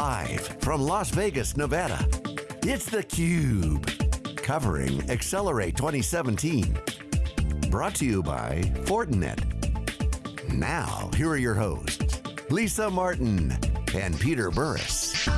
Live from Las Vegas, Nevada, it's theCUBE. Covering Accelerate 2017. Brought to you by Fortinet. Now, here are your hosts, Lisa Martin and Peter Burris.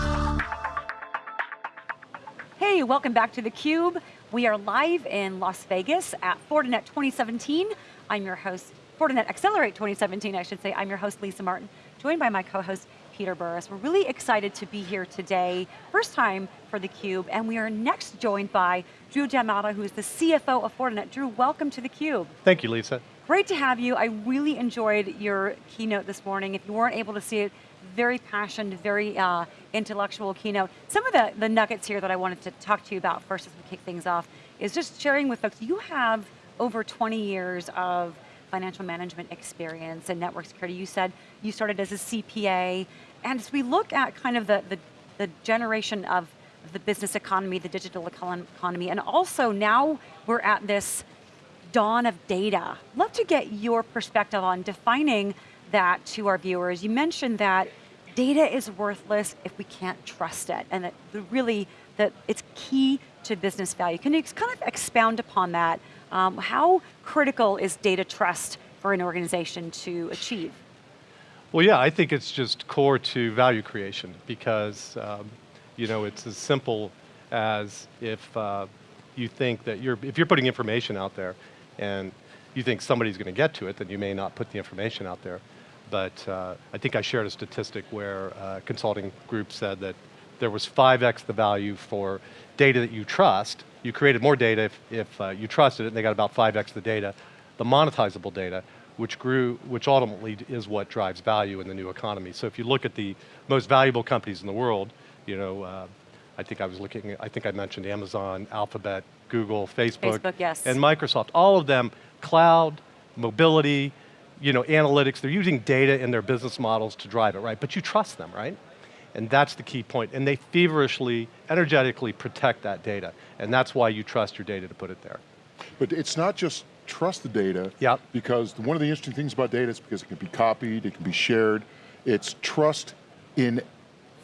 Hey, welcome back to theCUBE. We are live in Las Vegas at Fortinet 2017. I'm your host, Fortinet Accelerate 2017, I should say. I'm your host, Lisa Martin, joined by my co-host, Peter Burris. We're really excited to be here today, first time for theCUBE, and we are next joined by Drew Del Matto, who is the CFO of Fortinet. Drew, welcome to theCUBE. Thank you, Lisa. Great to have you. I really enjoyed your keynote this morning. If you weren't able to see it, very passionate, very uh, intellectual keynote. Some of the, the nuggets here that I wanted to talk to you about first as we kick things off is just sharing with folks, you have over 20 years of financial management experience and network security. You said you started as a CPA, and as we look at kind of the, the, the generation of the business economy, the digital economy, and also now we're at this dawn of data. Love to get your perspective on defining that to our viewers. You mentioned that data is worthless if we can't trust it, and that really, that it's key to business value. Can you kind of expound upon that? Um, how critical is data trust for an organization to achieve? Well yeah, I think it's just core to value creation because um, you know, it's as simple as if uh, you think that you're, if you're putting information out there and you think somebody's going to get to it, then you may not put the information out there. But uh, I think I shared a statistic where a uh, consulting group said that there was 5x the value for data that you trust. You created more data if, if uh, you trusted it, and they got about 5x the data. The monetizable data, which grew, which ultimately is what drives value in the new economy. So if you look at the most valuable companies in the world, you know, uh, I think I was looking, I think I mentioned Amazon, Alphabet, Google, Facebook, Facebook yes. and Microsoft. All of them, cloud, mobility, you know, analytics, they're using data in their business models to drive it, right? But you trust them, right? And that's the key point. And they feverishly, energetically protect that data. And that's why you trust your data to put it there. But it's not just trust the data, yep. because one of the interesting things about data is because it can be copied, it can be shared. It's trust in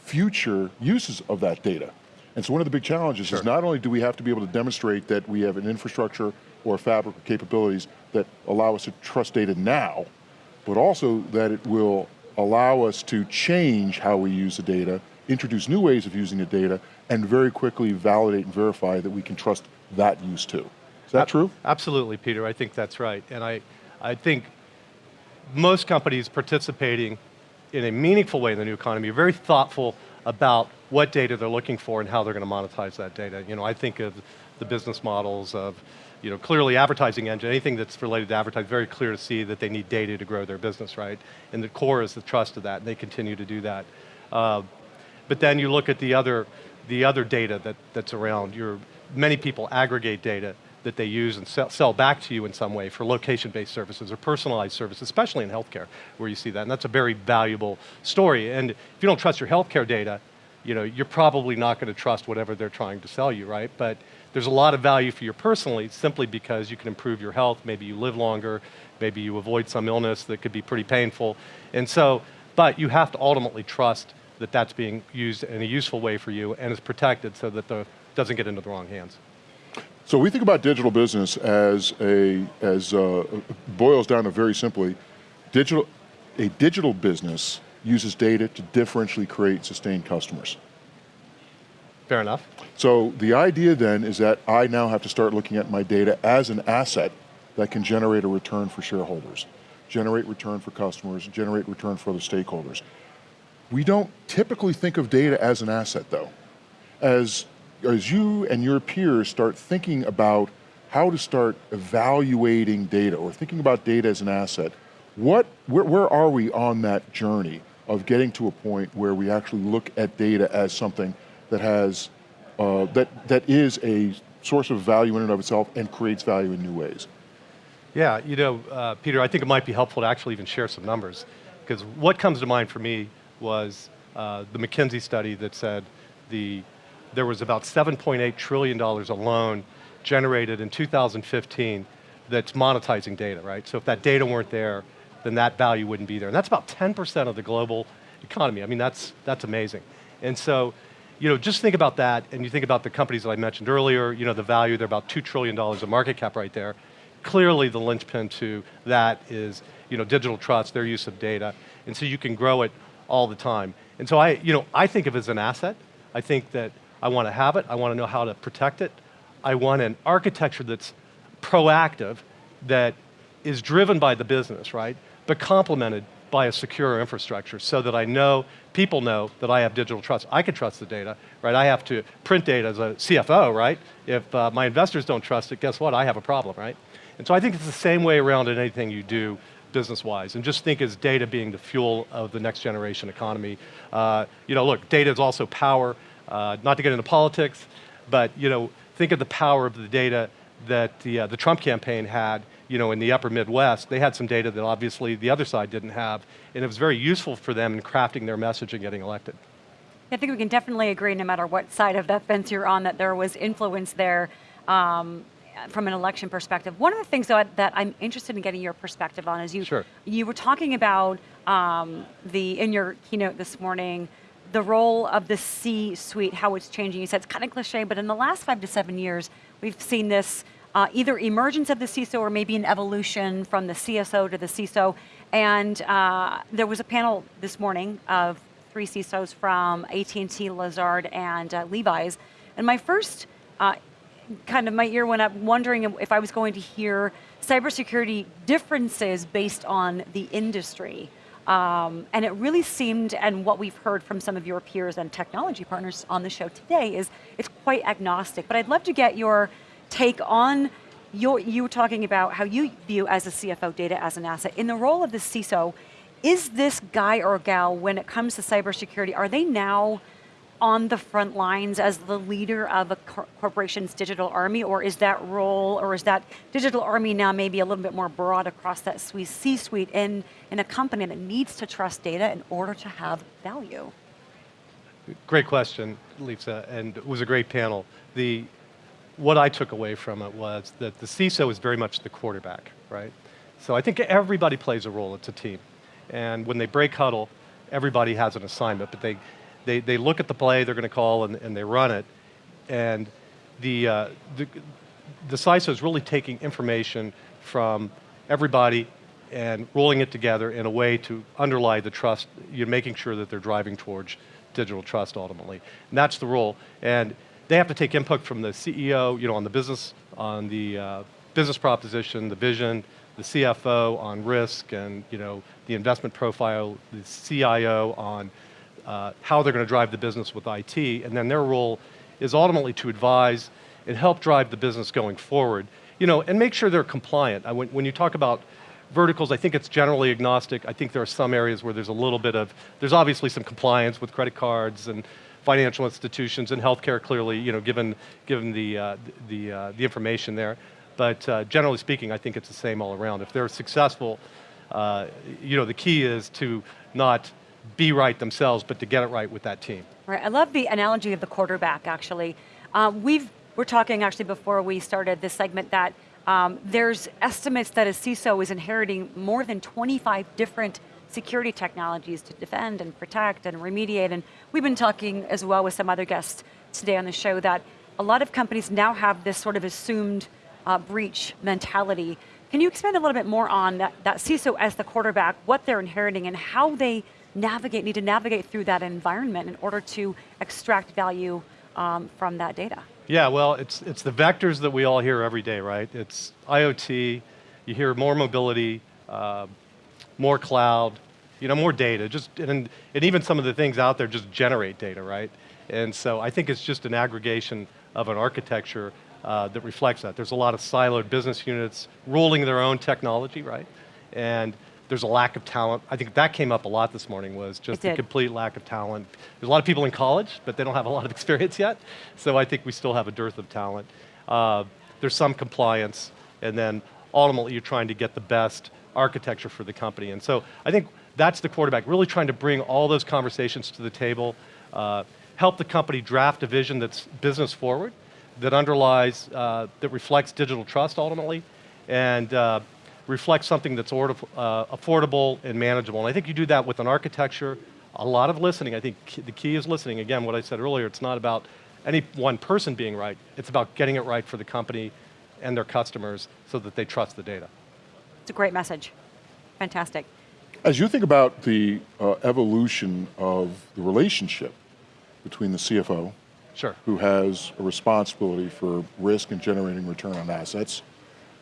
future uses of that data. And so one of the big challenges sure. is not only do we have to be able to demonstrate that we have an infrastructure or fabric of capabilities that allow us to trust data now, but also that it will allow us to change how we use the data, introduce new ways of using the data, and very quickly validate and verify that we can trust that use too. Is that true? Absolutely, Peter, I think that's right. And I, I think most companies participating in a meaningful way in the new economy are very thoughtful about what data they're looking for and how they're going to monetize that data. You know, I think of the business models of, you know, clearly advertising engine, anything that's related to advertising, very clear to see that they need data to grow their business, right? And the core is the trust of that, and they continue to do that. Uh, but then you look at the other, the other data that, that's around. Your, many people aggregate data that they use and sell, back to you in some way for location-based services or personalized services, especially in healthcare, where you see that, and that's a very valuable story. And if you don't trust your healthcare data, you know, you're probably not going to trust whatever they're trying to sell you, right? But there's a lot of value for you personally simply because you can improve your health, maybe you live longer, maybe you avoid some illness that could be pretty painful. And so, but you have to ultimately trust that that's being used in a useful way for you and is protected so that it doesn't get into the wrong hands. So we think about digital business as a, as uh, boils down to very simply, digital, a digital business uses data to differentially create sustained customers. Fair enough. So the idea then is that I now have to start looking at my data as an asset that can generate a return for shareholders, generate return for customers, generate return for other stakeholders. We don't typically think of data as an asset though. As as you and your peers start thinking about how to start evaluating data or thinking about data as an asset, what, where, where are we on that journey of getting to a point where we actually look at data as something that has, uh, that, that is a source of value in and of itself and creates value in new ways? Yeah, you know, uh, Peter, I think it might be helpful to actually even share some numbers because what comes to mind for me was uh, the McKinsey study that said the there was about $7.8 trillion alone generated in 2015 that's monetizing data, right? So if that data weren't there, then that value wouldn't be there. And that's about 10% of the global economy. I mean, that's, that's amazing. And so, you know, just think about that, and you think about the companies that I mentioned earlier, you know, the value, they're about $2 trillion of market cap right there. Clearly the linchpin to that is, you know, digital trust, their use of data, and so you can grow it all the time. And so I, you know, I think of it as an asset. I think that I want to have it, I want to know how to protect it. I want an architecture that's proactive, that is driven by the business, right? But complemented by a secure infrastructure so that I know, people know that I have digital trust. I can trust the data, right? I have to print data as a CFO, right? If uh, my investors don't trust it, guess what? I have a problem, right? And so I think it's the same way around in anything you do business-wise, and just think as data being the fuel of the next generation economy. Uh, you know, look, data is also power, uh, not to get into politics, but you know, think of the power of the data that the, uh, the Trump campaign had you know, in the upper Midwest, they had some data that obviously the other side didn't have, and it was very useful for them in crafting their message and getting elected. I think we can definitely agree, no matter what side of that fence you're on, that there was influence there um, from an election perspective. One of the things though, that I'm interested in getting your perspective on is you, sure. you were talking about um, the, in your keynote this morning, the role of the C-suite, how it's changing. You said it's kind of cliche, but in the last five to seven years, we've seen this uh, either emergence of the CISO or maybe an evolution from the CSO to the CISO. And uh, there was a panel this morning of three CISOs from AT&T, Lazard, and uh, Levi's. And my first uh, kind of my ear went up wondering if I was going to hear cybersecurity differences based on the industry. Um, and it really seemed, and what we've heard from some of your peers and technology partners on the show today is it's quite agnostic. But I'd love to get your take on your, you were talking about how you view as a CFO data as an asset. In the role of the CISO, is this guy or gal, when it comes to cybersecurity, are they now on the front lines as the leader of a cor corporation's digital army, or is that role, or is that digital army now maybe a little bit more broad across that C-suite in, in a company that needs to trust data in order to have value? Great question, Lisa, and it was a great panel. The, what I took away from it was that the CISO is very much the quarterback, right? So I think everybody plays a role, it's a team. And when they break huddle, everybody has an assignment, but they, they, they look at the play they're going to call and, and they run it. And the, uh, the, the CISO is really taking information from everybody and rolling it together in a way to underlie the trust, you're making sure that they're driving towards digital trust ultimately. And that's the role. And they have to take input from the CEO, you know, on the business, on the uh, business proposition, the vision, the CFO on risk and, you know, the investment profile, the CIO on uh, how they're going to drive the business with IT, and then their role is ultimately to advise and help drive the business going forward, you know, and make sure they're compliant. I, when, when you talk about verticals, I think it's generally agnostic. I think there are some areas where there's a little bit of, there's obviously some compliance with credit cards and financial institutions and healthcare clearly, you know, given, given the, uh, the, uh, the information there. But uh, generally speaking, I think it's the same all around. If they're successful, uh, you know, the key is to not be right themselves, but to get it right with that team. Right, I love the analogy of the quarterback actually. Um, we've, we're talking actually before we started this segment that um, there's estimates that a CISO is inheriting more than 25 different security technologies to defend and protect and remediate. And we've been talking as well with some other guests today on the show that a lot of companies now have this sort of assumed uh, breach mentality. Can you expand a little bit more on that, that CISO as the quarterback, what they're inheriting and how they navigate, need to navigate through that environment in order to extract value um, from that data? Yeah, well, it's, it's the vectors that we all hear every day, right? It's IoT, you hear more mobility, uh, more cloud, you know, more data, just, and, and even some of the things out there just generate data, right? And so I think it's just an aggregation of an architecture uh, that reflects that. There's a lot of siloed business units rolling their own technology, right? And there's a lack of talent. I think that came up a lot this morning was just the complete lack of talent. There's a lot of people in college, but they don't have a lot of experience yet. So I think we still have a dearth of talent. Uh, there's some compliance, and then ultimately you're trying to get the best architecture for the company. And so I think that's the quarterback, really trying to bring all those conversations to the table, uh, help the company draft a vision that's business forward, that underlies, uh, that reflects digital trust ultimately, and uh, reflects something that's uh, affordable and manageable. And I think you do that with an architecture, a lot of listening. I think the key is listening. Again, what I said earlier, it's not about any one person being right. It's about getting it right for the company and their customers so that they trust the data. It's a great message. Fantastic. As you think about the uh, evolution of the relationship between the CFO, Sure. who has a responsibility for risk and generating return on assets,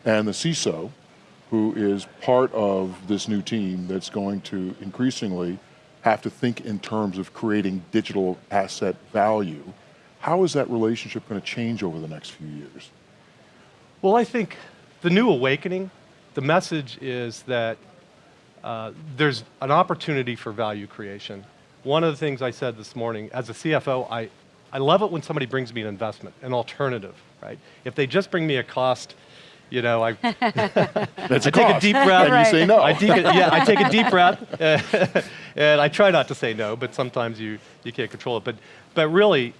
and the CISO, who is part of this new team that's going to increasingly have to think in terms of creating digital asset value. How is that relationship going to change over the next few years? Well, I think the new awakening, the message is that uh, there's an opportunity for value creation. One of the things I said this morning, as a CFO, I, I love it when somebody brings me an investment, an alternative, right? If they just bring me a cost, you know, I, That's I take a deep breath. And you say no. I take a, yeah, I take a deep breath, and I try not to say no, but sometimes you, you can't control it. But, but really,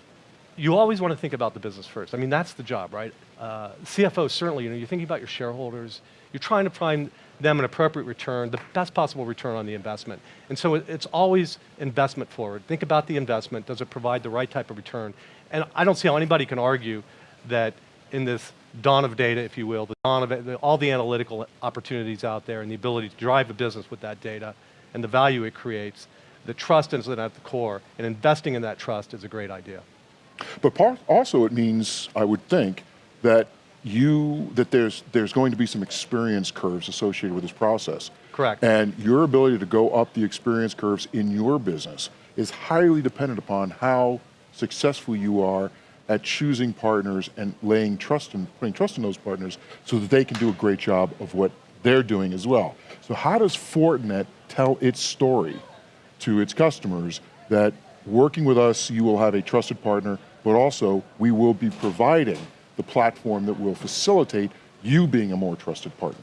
you always want to think about the business first. I mean, that's the job, right? Uh, CFO, certainly, you know, you're thinking about your shareholders, you're trying to find them an appropriate return, the best possible return on the investment. And so it, it's always investment forward. Think about the investment. Does it provide the right type of return? And I don't see how anybody can argue that in this dawn of data, if you will, the dawn of it, all the analytical opportunities out there and the ability to drive a business with that data and the value it creates, the trust is at the core, and investing in that trust is a great idea. But part, also it means, I would think, that you, that there's, there's going to be some experience curves associated with this process. Correct. And your ability to go up the experience curves in your business is highly dependent upon how successful you are at choosing partners and laying trust in, putting trust in those partners so that they can do a great job of what they're doing as well. So how does Fortinet tell its story to its customers that working with us, you will have a trusted partner, but also we will be providing the platform that will facilitate you being a more trusted partner?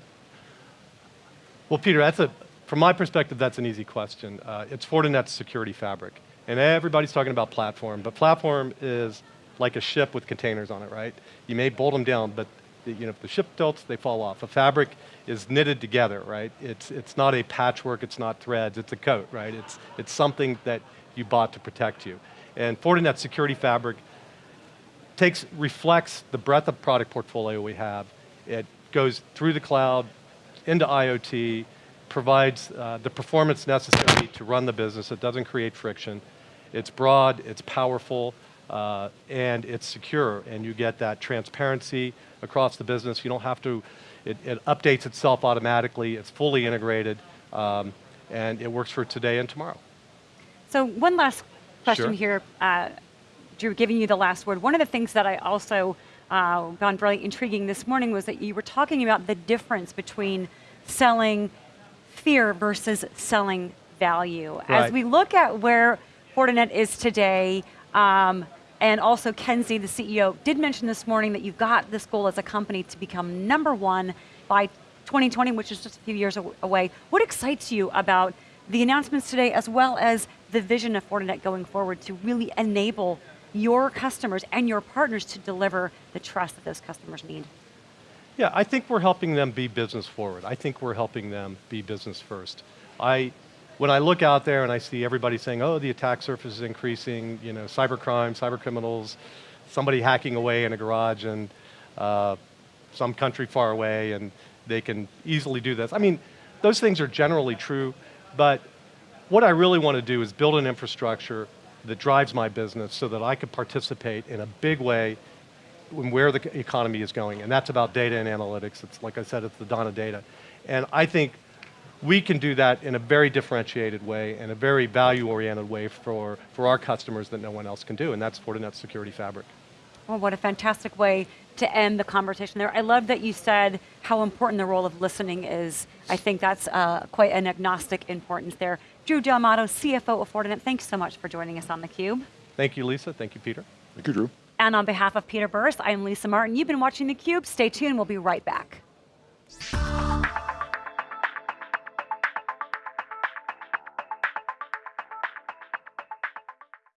Well, Peter, that's a, from my perspective, that's an easy question. Uh, it's Fortinet's security fabric. And everybody's talking about platform, but platform is like a ship with containers on it, right? You may bolt them down, but the, you know, if the ship tilts, they fall off. A fabric is knitted together, right? It's, it's not a patchwork, it's not threads, it's a coat, right? It's, it's something that you bought to protect you. And Fortinet's security fabric takes, reflects the breadth of product portfolio we have. It goes through the cloud, into IoT, provides uh, the performance necessary to run the business. It doesn't create friction. It's broad, it's powerful, uh, and it's secure. And you get that transparency across the business. You don't have to, it, it updates itself automatically. It's fully integrated, um, and it works for today and tomorrow. So one last question Sure. here, uh, Drew, giving you the last word. One of the things that I also uh, found really intriguing this morning was that you were talking about the difference between selling fear versus selling value. As we look at where Fortinet is today, um, and also Ken Xie, the CEO, did mention this morning that you've got this goal as a company to become number one by 2020, which is just a few years away. What excites you about the announcements today, as well as the vision of Fortinet going forward to really enable your customers and your partners to deliver the trust that those customers need? Yeah, I think we're helping them be business forward. I think we're helping them be business first. I, when I look out there and I see everybody saying, oh, the attack surface is increasing, you know, cybercrime, cyber criminals, somebody hacking away in a garage in uh, some country far away and they can easily do this. I mean, those things are generally true, but what I really want to do is build an infrastructure that drives my business so that I can participate in a big way in where the economy is going, and that's about data and analytics. It's like I said, it's the dawn of data. And I think we can do that in a very differentiated way and a very value-oriented way for, for our customers that no one else can do, and that's Fortinet's security fabric. Well, what a fantastic way to end the conversation there. I love that you said how important the role of listening is. I think that's uh, quite an agnostic importance there. Drew Del Matto, CFO of Fortinet, thanks so much for joining us on theCUBE. Thank you, Lisa. Thank you, Peter. Thank you, Drew. And on behalf of Peter Burris, I'm Lisa Martin. You've been watching theCUBE. Stay tuned, we'll be right back.